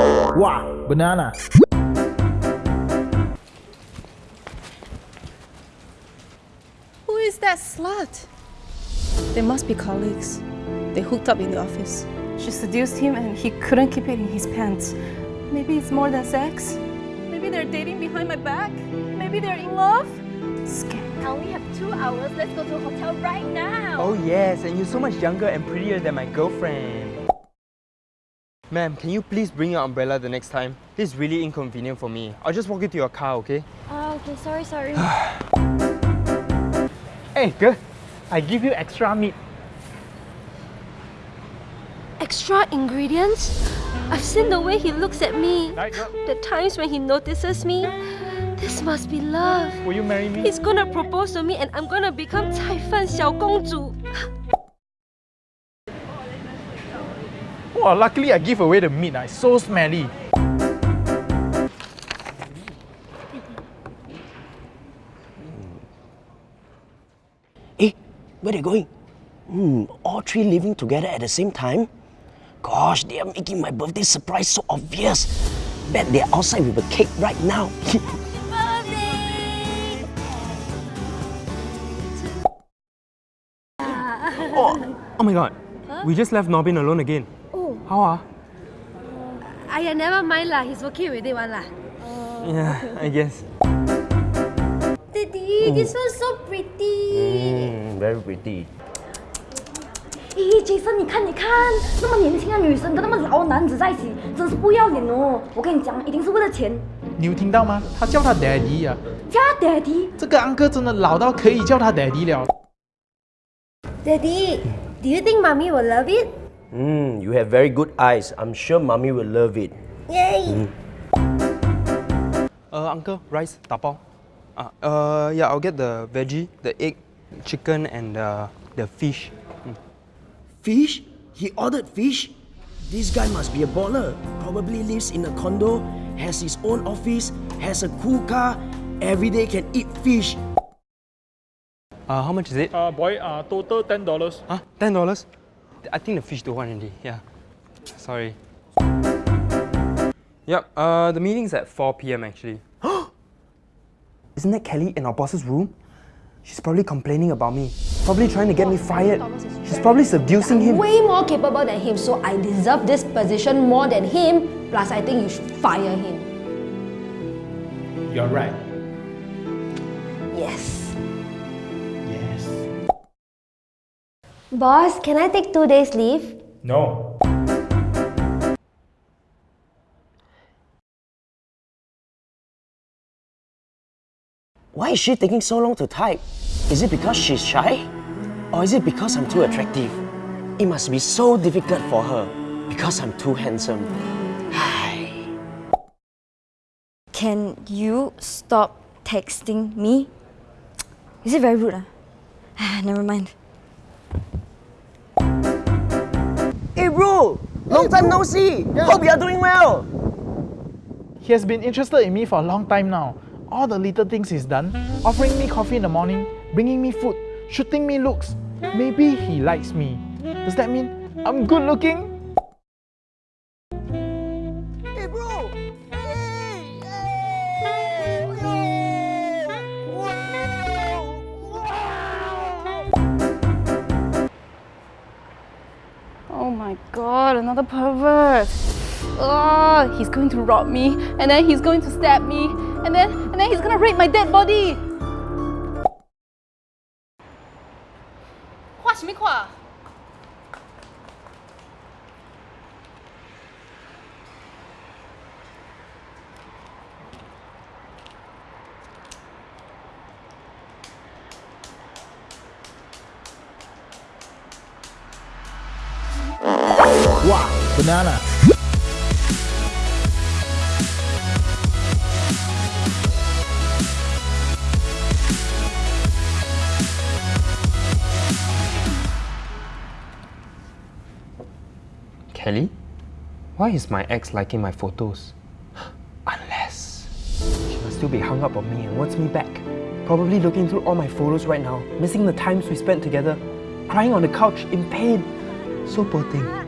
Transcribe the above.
Wow, banana. Who is that slut? They must be colleagues. They hooked up in the office. She seduced him and he couldn't keep it in his pants. Maybe it's more than sex. Maybe they're dating behind my back. Maybe they're in love. Scam. I only have two hours. Let's go to a hotel right now. Oh yes, and you're so much younger and prettier than my girlfriend. Ma'am, can you please bring your umbrella the next time? This is really inconvenient for me. I'll just walk you to your car, okay? Ah, okay. Sorry, sorry. hey, girl. I give you extra meat. Extra ingredients? I've seen the way he looks at me. The times when he notices me. This must be love. Will you marry me? He's gonna propose to me and I'm gonna become Tai Fan Xiao Gongzhu. 主. Oh, luckily I give away the meat. ah. It's so smelly. Eh, where they going? Hmm, all three living together at the same time? Gosh, they are making my birthday surprise so obvious. Bet they're outside with a cake right now. Oh, oh my god. We just left Norbin alone again. Oh. How ah? Aya, never mind lah. He's okay with it one lah. Yeah, I guess. Daddy, this one's so pretty. Hmm, very pretty. 咦，Jason，你看，你看，那么年轻的女生跟那么老的男子在一起，真是不要脸哦！我跟你讲，一定是为了钱。你有听到吗？他叫他 daddy 啊。叫他 daddy。这个 uncle 真的老到可以叫他 daddy 了。 Daddy, do you think mommy will love it? Hmm, you have very good eyes. I'm sure mommy will love it. Yay! Uh, uncle, rice, tapao. Uh, uh, yeah, I'll get the veggie, the egg, chicken, and uh, the fish. Fish? He ordered fish? This guy must be a baller. Probably lives in a condo, has his own office, has a cool car, every day can eat fish. Uh, how much is it? Uh, boy, uh, total ten dollars. Huh? Ten dollars? I think the fish don't want already. Yeah. Sorry. Yep. Uh, the meeting's at 4 p.m. actually. Isn't that Kelly in our boss's room? She's probably complaining about me. Probably trying to get me fired. She's probably seducing him. Way more capable than him, so I deserve this position more than him. Plus, I think you should fire him. You're right. Yes. Yes. Boss, can I take two days leave? No. Why is she taking so long to type? Is it because she's shy? Or is it because I'm too attractive? It must be so difficult for her because I'm too handsome. Can you stop texting me? Is it very rude? Ah? Ah, Never mind. Hey bro, long time no see. Hope you are doing well. He has been interested in me for a long time now. All the little things he's done, offering me coffee in the morning, bringing me food, shooting me looks. Maybe he likes me. Does that mean I'm good looking? Oh my god, another pervert. Oh, he's going to rob me, and then he's going to stab me, and then and then he's gonna rape my dead body. 画什么画？ 哇，banana。Kelly? Why is my ex liking my photos? Unless she must still be hung up on me and wants me back. Probably looking through all my photos right now, missing the times we spent together, crying on the couch in pain. So poor thing.